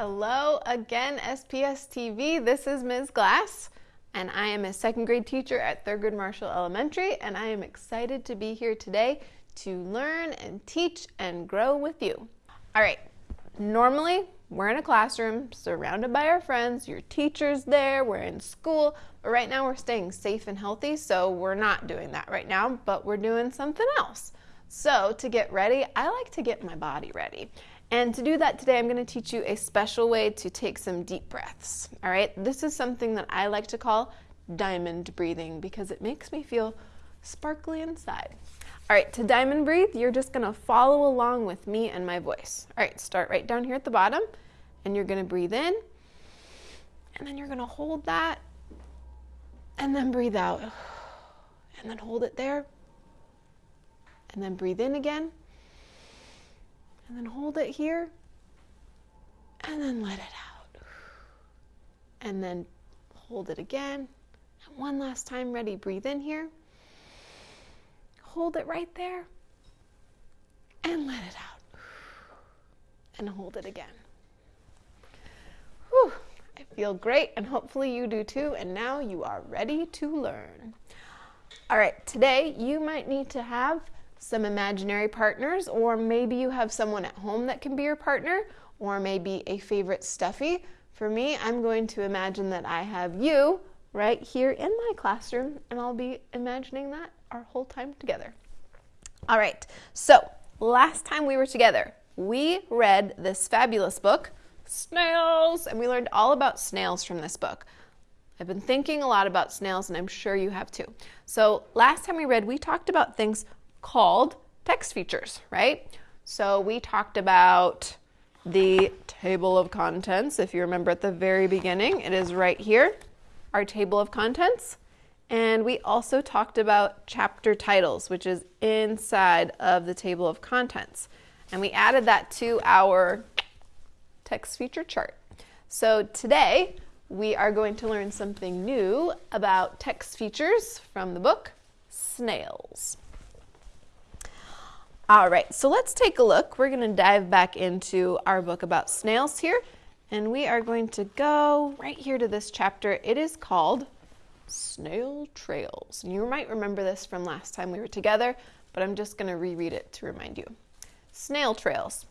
Hello again, SPS TV. This is Ms. Glass, and I am a second grade teacher at Third Thurgood Marshall Elementary, and I am excited to be here today to learn and teach and grow with you. All right, normally we're in a classroom surrounded by our friends, your teacher's there, we're in school, but right now we're staying safe and healthy, so we're not doing that right now, but we're doing something else. So, to get ready, I like to get my body ready. And to do that today, I'm going to teach you a special way to take some deep breaths. All right, this is something that I like to call diamond breathing because it makes me feel sparkly inside. All right, to diamond breathe, you're just going to follow along with me and my voice. All right, start right down here at the bottom, and you're going to breathe in, and then you're going to hold that, and then breathe out, and then hold it there, and then breathe in again and then hold it here and then let it out. And then hold it again. And one last time, ready, breathe in here. Hold it right there and let it out. And hold it again. Whew, I feel great, and hopefully you do too. And now you are ready to learn. All right, today you might need to have some imaginary partners, or maybe you have someone at home that can be your partner, or maybe a favorite stuffy. For me, I'm going to imagine that I have you right here in my classroom, and I'll be imagining that our whole time together. All right, so last time we were together, we read this fabulous book, Snails, and we learned all about snails from this book. I've been thinking a lot about snails, and I'm sure you have too. So, last time we read, we talked about things called text features, right? So we talked about the table of contents. If you remember at the very beginning, it is right here, our table of contents. And we also talked about chapter titles, which is inside of the table of contents. And we added that to our text feature chart. So today, we are going to learn something new about text features from the book Snails. All right, so let's take a look. We're going to dive back into our book about snails here, and we are going to go right here to this chapter. It is called Snail Trails. And you might remember this from last time we were together, but I'm just going to reread it to remind you. Snail Trails.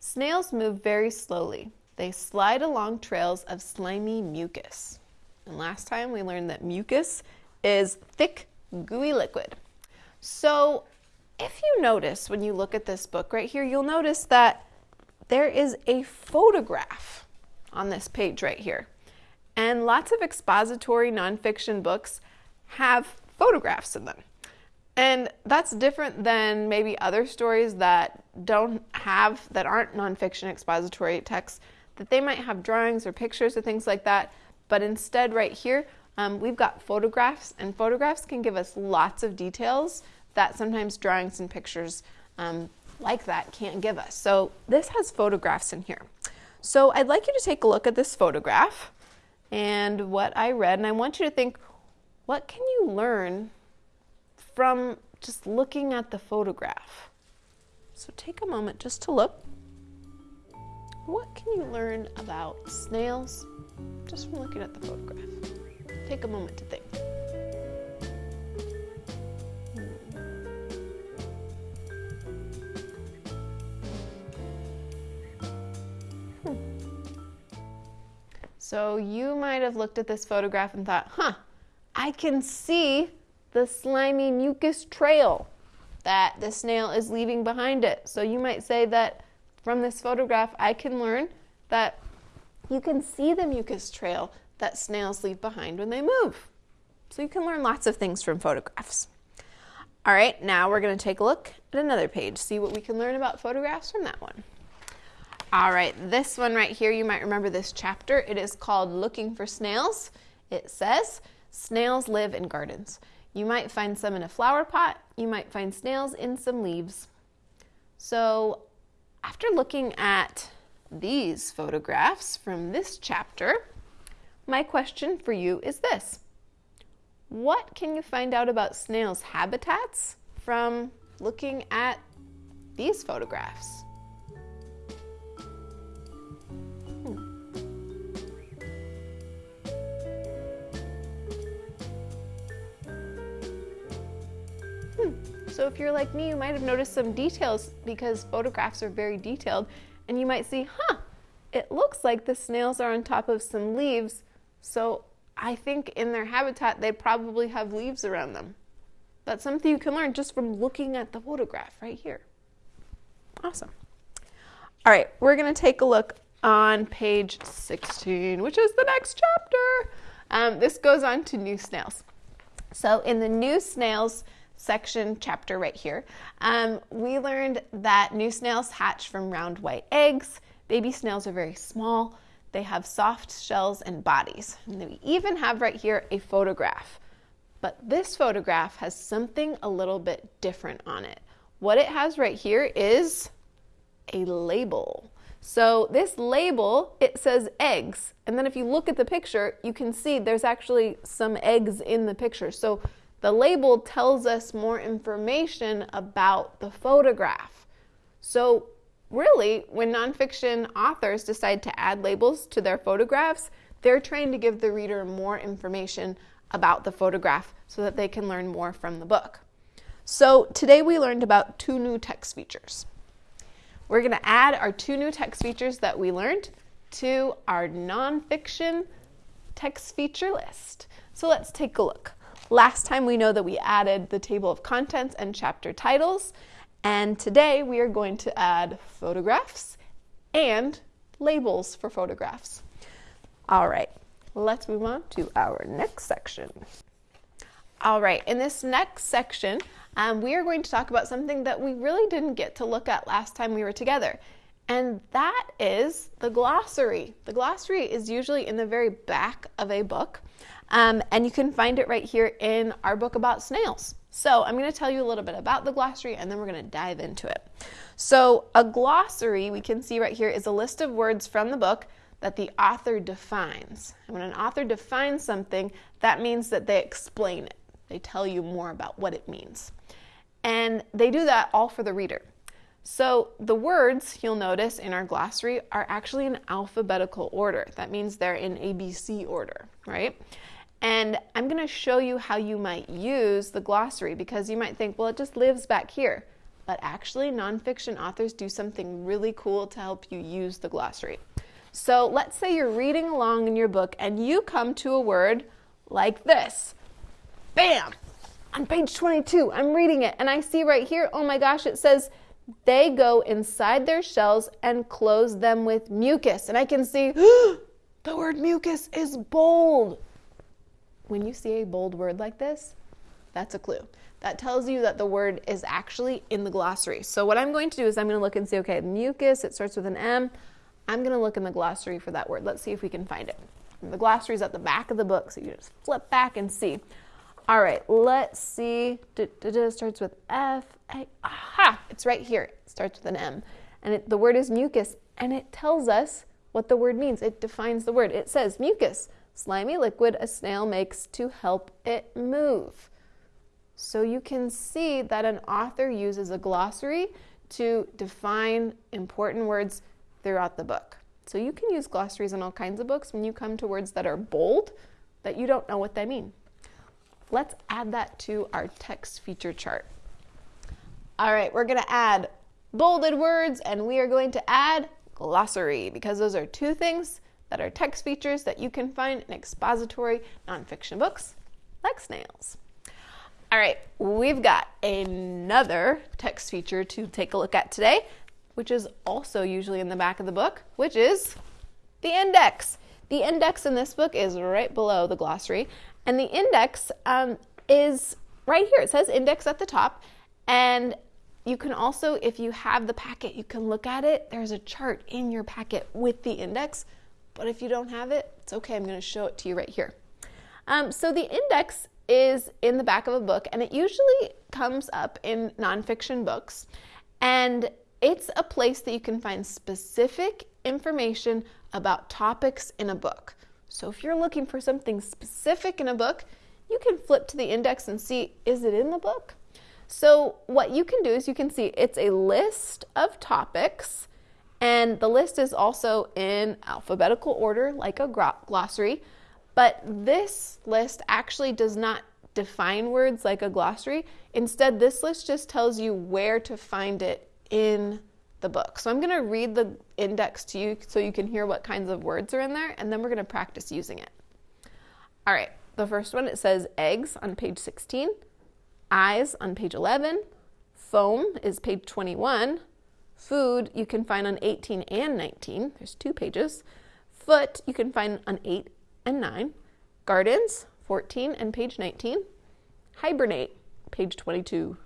Snails move very slowly. They slide along trails of slimy mucus. And last time we learned that mucus is thick, gooey liquid. So if you notice when you look at this book right here, you'll notice that there is a photograph on this page right here. And lots of expository nonfiction books have photographs in them. And that's different than maybe other stories that don't have, that aren't nonfiction expository texts, that they might have drawings or pictures or things like that. But instead, right here, um, we've got photographs, and photographs can give us lots of details that sometimes drawings and pictures um, like that can't give us. So this has photographs in here. So I'd like you to take a look at this photograph and what I read, and I want you to think, what can you learn from just looking at the photograph? So take a moment just to look. What can you learn about snails just from looking at the photograph? Take a moment to think. So you might have looked at this photograph and thought, huh, I can see the slimy mucus trail that the snail is leaving behind it. So you might say that from this photograph, I can learn that you can see the mucus trail that snails leave behind when they move. So you can learn lots of things from photographs. All right, now we're going to take a look at another page, see what we can learn about photographs from that one. All right, this one right here, you might remember this chapter. It is called Looking for Snails. It says, Snails live in gardens. You might find some in a flower pot. You might find snails in some leaves. So, after looking at these photographs from this chapter, my question for you is this What can you find out about snails' habitats from looking at these photographs? So if you're like me, you might have noticed some details because photographs are very detailed and you might see, huh, it looks like the snails are on top of some leaves. So I think in their habitat, they probably have leaves around them. That's something you can learn just from looking at the photograph right here. Awesome. All right, we're going to take a look on page 16, which is the next chapter. Um, this goes on to new snails. So in the new snails section chapter right here, um, we learned that new snails hatch from round white eggs. Baby snails are very small. They have soft shells and bodies. And we even have right here a photograph. But this photograph has something a little bit different on it. What it has right here is a label. So this label, it says eggs. And then if you look at the picture, you can see there's actually some eggs in the picture. So the label tells us more information about the photograph. So really, when nonfiction authors decide to add labels to their photographs, they're trying to give the reader more information about the photograph so that they can learn more from the book. So today we learned about two new text features. We're going to add our two new text features that we learned to our nonfiction text feature list. So let's take a look. Last time we know that we added the table of contents and chapter titles, and today we are going to add photographs and labels for photographs. All right, let's move on to our next section. All right, in this next section, um, we are going to talk about something that we really didn't get to look at last time we were together. And that is the glossary. The glossary is usually in the very back of a book, um, and you can find it right here in our book about snails. So I'm going to tell you a little bit about the glossary and then we're going to dive into it. So, a glossary, we can see right here, is a list of words from the book that the author defines. And when an author defines something, that means that they explain it, they tell you more about what it means. And they do that all for the reader. So the words you'll notice in our glossary are actually in alphabetical order. That means they're in ABC order, right? And I'm going to show you how you might use the glossary because you might think, well, it just lives back here. But actually, nonfiction authors do something really cool to help you use the glossary. So let's say you're reading along in your book and you come to a word like this. Bam! on page 22, I'm reading it and I see right here, oh my gosh, it says they go inside their shells and close them with mucus. And I can see the word mucus is bold. When you see a bold word like this, that's a clue. That tells you that the word is actually in the glossary. So what I'm going to do is I'm going to look and see, okay, mucus, it starts with an M. I'm going to look in the glossary for that word. Let's see if we can find it. The glossary is at the back of the book, so you just flip back and see. All right, let's see. It starts with F. A, aha! It's right here. It starts with an M. And it, the word is mucus, and it tells us what the word means. It defines the word. It says mucus, slimy liquid a snail makes to help it move. So you can see that an author uses a glossary to define important words throughout the book. So you can use glossaries in all kinds of books when you come to words that are bold that you don't know what they mean. Let's add that to our text feature chart. All right, we're going to add bolded words and we are going to add glossary because those are two things that are text features that you can find in expository nonfiction books like snails. All right, we've got another text feature to take a look at today, which is also usually in the back of the book, which is the index. The index in this book is right below the glossary, and the index um, is right here. It says index at the top. And you can also, if you have the packet, you can look at it. There's a chart in your packet with the index. But if you don't have it, it's okay. I'm going to show it to you right here. Um, so the index is in the back of a book, and it usually comes up in nonfiction books. And it's a place that you can find specific information about topics in a book. So if you're looking for something specific in a book, you can flip to the index and see is it in the book? So what you can do is you can see it's a list of topics and the list is also in alphabetical order like a glossary, but this list actually does not define words like a glossary. Instead, this list just tells you where to find it in the book. So I'm going to read the index to you so you can hear what kinds of words are in there, and then we're going to practice using it. All right, the first one it says eggs on page 16, eyes on page 11, foam is page 21, food you can find on 18 and 19, there's two pages, foot you can find on 8 and 9, gardens 14 and page 19, hibernate page 22,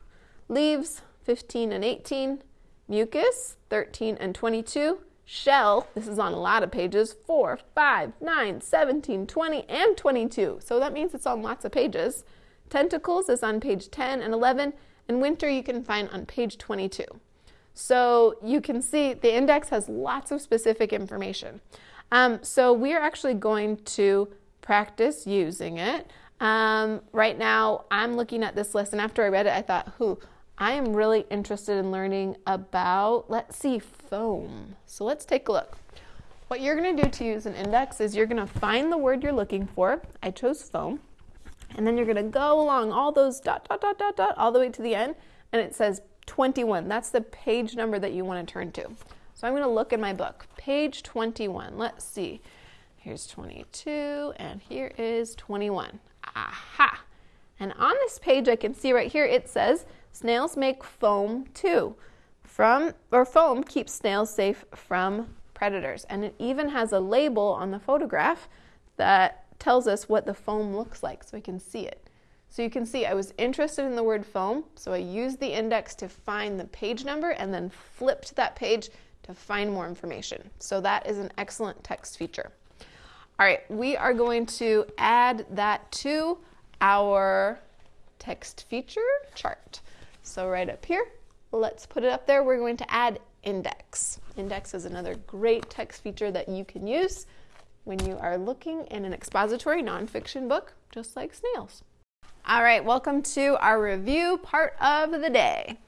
leaves 15 and 18, mucus 13 and 22, shell, this is on a lot of pages, 4, 5, 9, 17, 20, and 22. So that means it's on lots of pages. Tentacles is on page 10 and 11, and winter you can find on page 22. So you can see the index has lots of specific information. Um, so we are actually going to practice using it. Um, right now, I'm looking at this list, and after I read it, I thought, who, I am really interested in learning about, let's see, foam. So let's take a look. What you're going to do to use an index is you're going to find the word you're looking for. I chose foam. And then you're going to go along all those dot, dot, dot, dot, dot, all the way to the end. And it says 21. That's the page number that you want to turn to. So I'm going to look in my book. Page 21. Let's see. Here's 22, and here is 21. Aha! And on this page, I can see right here it says Snails make foam too. From or foam keeps snails safe from predators. And it even has a label on the photograph that tells us what the foam looks like so we can see it. So you can see I was interested in the word foam, so I used the index to find the page number and then flipped that page to find more information. So that is an excellent text feature. All right, we are going to add that to our text feature chart. So right up here, let's put it up there. We're going to add index. Index is another great text feature that you can use when you are looking in an expository nonfiction book, just like snails. All right, welcome to our review part of the day.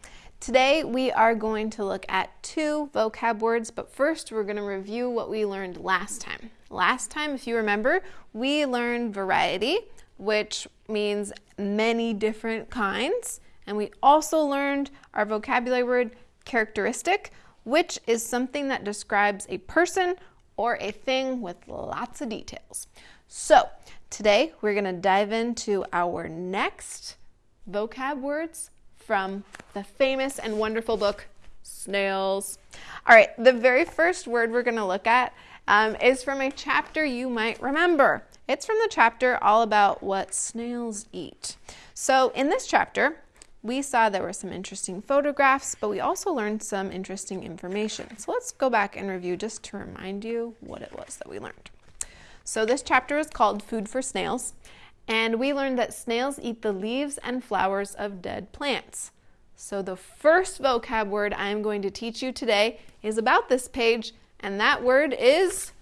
Today we are going to look at two vocab words, but first we're going to review what we learned last time. Last time, if you remember, we learned variety, which means many different kinds. And we also learned our vocabulary word characteristic, which is something that describes a person or a thing with lots of details. So today we're going to dive into our next vocab words from the famous and wonderful book Snails. All right, the very first word we're going to look at um, is from a chapter you might remember. It's from the chapter all about what snails eat. So in this chapter, we saw there were some interesting photographs, but we also learned some interesting information. So let's go back and review just to remind you what it was that we learned. So this chapter is called Food for Snails, and we learned that snails eat the leaves and flowers of dead plants. So the first vocab word I'm going to teach you today is about this page, and that word is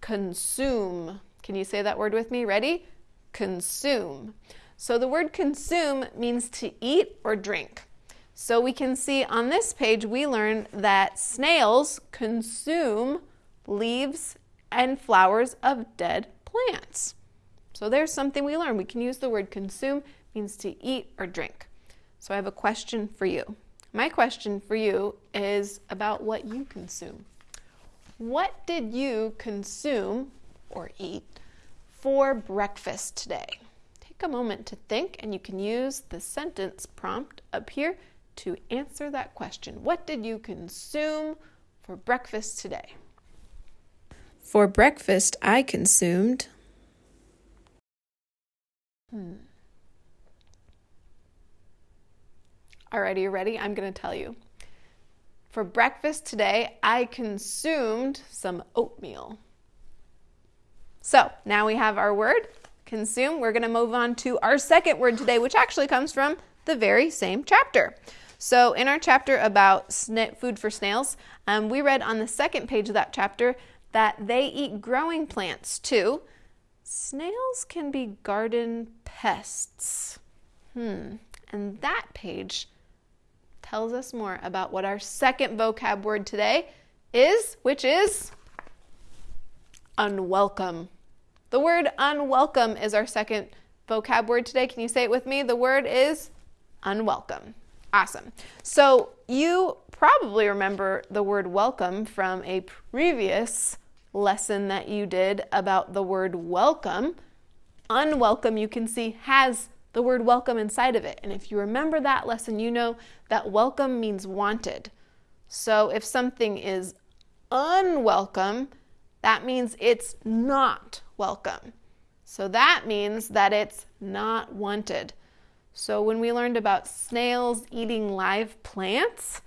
consume. Can you say that word with me? Ready? Consume. So the word consume means to eat or drink. So we can see on this page, we learn that snails consume leaves and flowers of dead plants. So there's something we learn. We can use the word consume, means to eat or drink. So I have a question for you. My question for you is about what you consume. What did you consume or eat for breakfast today? Take a moment to think, and you can use the sentence prompt up here to answer that question. What did you consume for breakfast today? For breakfast, I consumed. Hmm. Alrighty, you ready? I'm going to tell you. For breakfast today, I consumed some oatmeal. So now we have our word consume, we're going to move on to our second word today, which actually comes from the very same chapter. So, in our chapter about food for snails, um, we read on the second page of that chapter that they eat growing plants too. Snails can be garden pests. Hmm. And that page tells us more about what our second vocab word today is, which is unwelcome. The word unwelcome is our second vocab word today. Can you say it with me? The word is unwelcome. Awesome. So you probably remember the word welcome from a previous lesson that you did about the word welcome. Unwelcome, you can see, has the word welcome inside of it. And if you remember that lesson, you know that welcome means wanted. So if something is unwelcome, that means it's not welcome. So that means that it's not wanted. So when we learned about snails eating live plants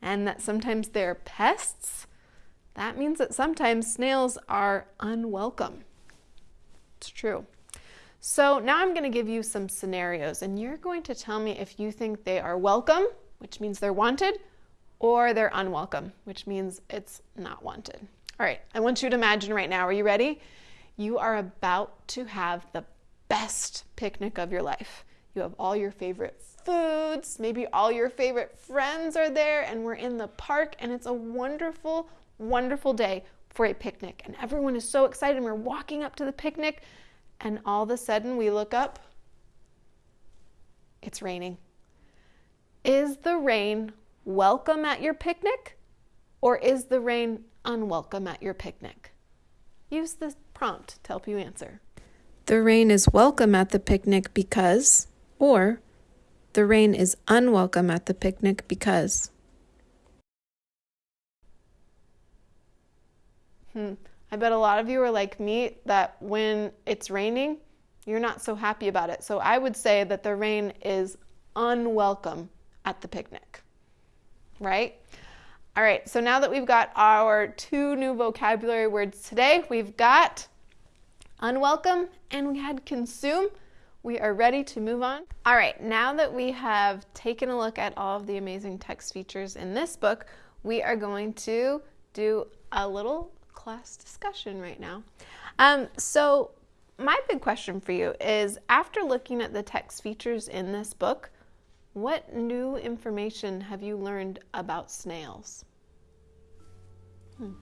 and that sometimes they're pests, that means that sometimes snails are unwelcome. It's true. So now I'm going to give you some scenarios and you're going to tell me if you think they are welcome, which means they're wanted, or they're unwelcome, which means it's not wanted. All right, I want you to imagine right now. Are you ready? You are about to have the best picnic of your life. You have all your favorite foods, maybe all your favorite friends are there, and we're in the park, and it's a wonderful, wonderful day for a picnic. And everyone is so excited, and we're walking up to the picnic, and all of a sudden we look up. It's raining. Is the rain welcome at your picnic, or is the rain unwelcome at your picnic? Use the prompt to help you answer. The rain is welcome at the picnic because, or the rain is unwelcome at the picnic because. Hmm. I bet a lot of you are like me that when it's raining, you're not so happy about it. So I would say that the rain is unwelcome at the picnic, right? All right, so now that we've got our two new vocabulary words today, we've got unwelcome and we had consume. We are ready to move on. All right, now that we have taken a look at all of the amazing text features in this book, we are going to do a little class discussion right now. Um, so, my big question for you is after looking at the text features in this book, what new information have you learned about snails? Hmm.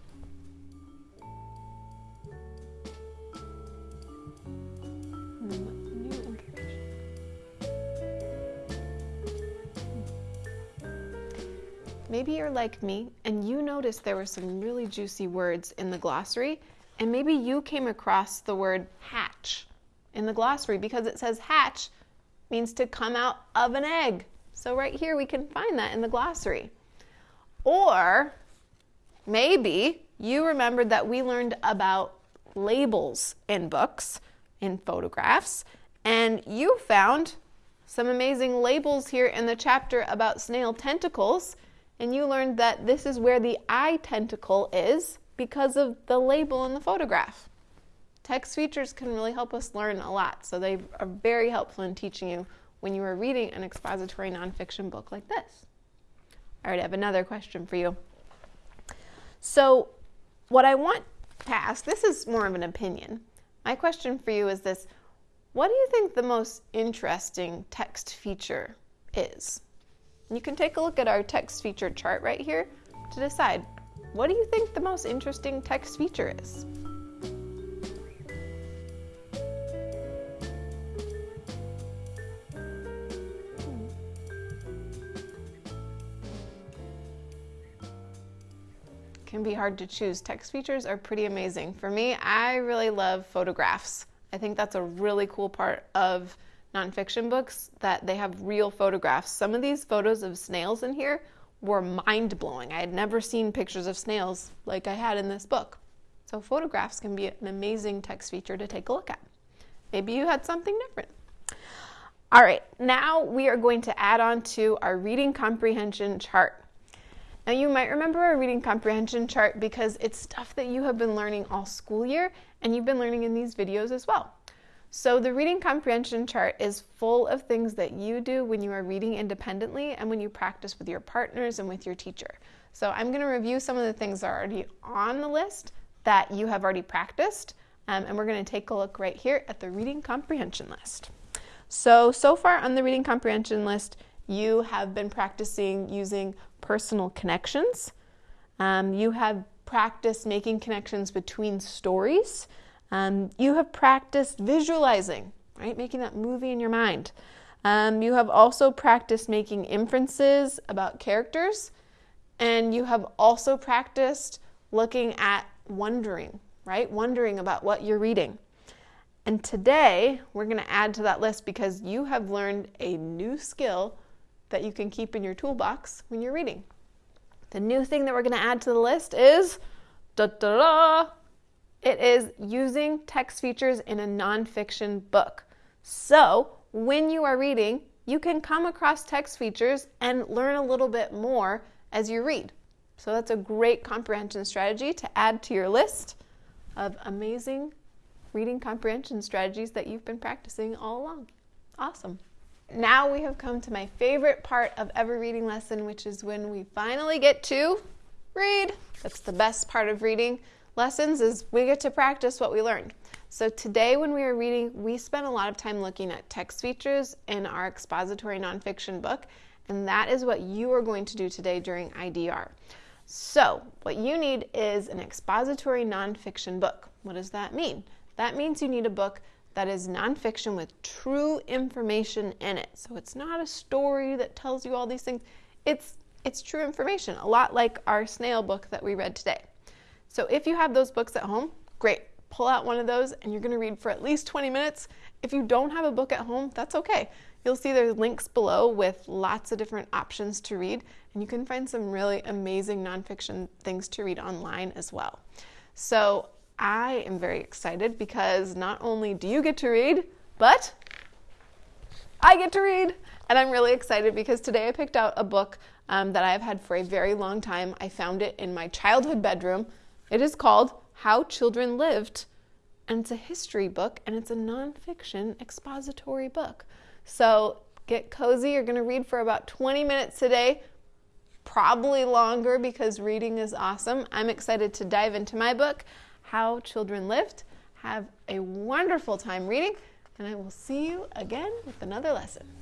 Maybe you're like me and you noticed there were some really juicy words in the glossary, and maybe you came across the word hatch in the glossary because it says hatch means to come out of an egg. So, right here, we can find that in the glossary. Or maybe you remembered that we learned about labels in books, in photographs, and you found some amazing labels here in the chapter about snail tentacles and you learned that this is where the eye tentacle is because of the label in the photograph. Text features can really help us learn a lot, so they are very helpful in teaching you when you are reading an expository nonfiction book like this. All right, I have another question for you. So, what I want to ask this is more of an opinion. My question for you is this What do you think the most interesting text feature is? You can take a look at our text feature chart right here to decide what do you think the most interesting text feature is? Hmm. can be hard to choose. Text features are pretty amazing. For me, I really love photographs. I think that's a really cool part of nonfiction books that they have real photographs. Some of these photos of snails in here were mind blowing. I had never seen pictures of snails like I had in this book. So, photographs can be an amazing text feature to take a look at. Maybe you had something different. All right, now we are going to add on to our reading comprehension chart. Now, you might remember our reading comprehension chart because it's stuff that you have been learning all school year and you've been learning in these videos as well. So, the reading comprehension chart is full of things that you do when you are reading independently and when you practice with your partners and with your teacher. So, I'm going to review some of the things that are already on the list that you have already practiced, um, and we're going to take a look right here at the reading comprehension list. So, so far on the reading comprehension list, you have been practicing using personal connections. Um, you have practiced making connections between stories. Um, you have practiced visualizing right? Making that movie in your mind. Um, you have also practiced making inferences about characters, and you have also practiced looking at wondering, right? Wondering about what you're reading. And today, we're going to add to that list because you have learned a new skill that you can keep in your toolbox when you're reading. The new thing that we're going to add to the list is da, da, da, it is using text features in a nonfiction book. So, when you are reading, you can come across text features and learn a little bit more as you read. So, that's a great comprehension strategy to add to your list of amazing reading comprehension strategies that you've been practicing all along. Awesome. Now we have come to my favorite part of every reading lesson, which is when we finally get to read. That's the best part of reading lessons is we get to practice what we learned. So today when we are reading, we spent a lot of time looking at text features in our expository nonfiction book, and that is what you are going to do today during IDR. So, what you need is an expository nonfiction book. What does that mean? That means you need a book that is nonfiction with true information in it. So it's not a story that tells you all these things. It's it's true information, a lot like our snail book that we read today. So if you have those books at home, great. Pull out one of those and you're going to read for at least 20 minutes. If you don't have a book at home, that's okay. You'll see there's links below with lots of different options to read, and you can find some really amazing nonfiction things to read online as well. So I am very excited because not only do you get to read, but I get to read. And I'm really excited because today I picked out a book um, that I've had for a very long time. I found it in my childhood bedroom. It is called How Children Lived, and it's a history book and it's a nonfiction expository book. So get cozy. You're going to read for about 20 minutes today, probably longer because reading is awesome. I'm excited to dive into my book. How Children Lived. Have a wonderful time reading, and I will see you again with another lesson.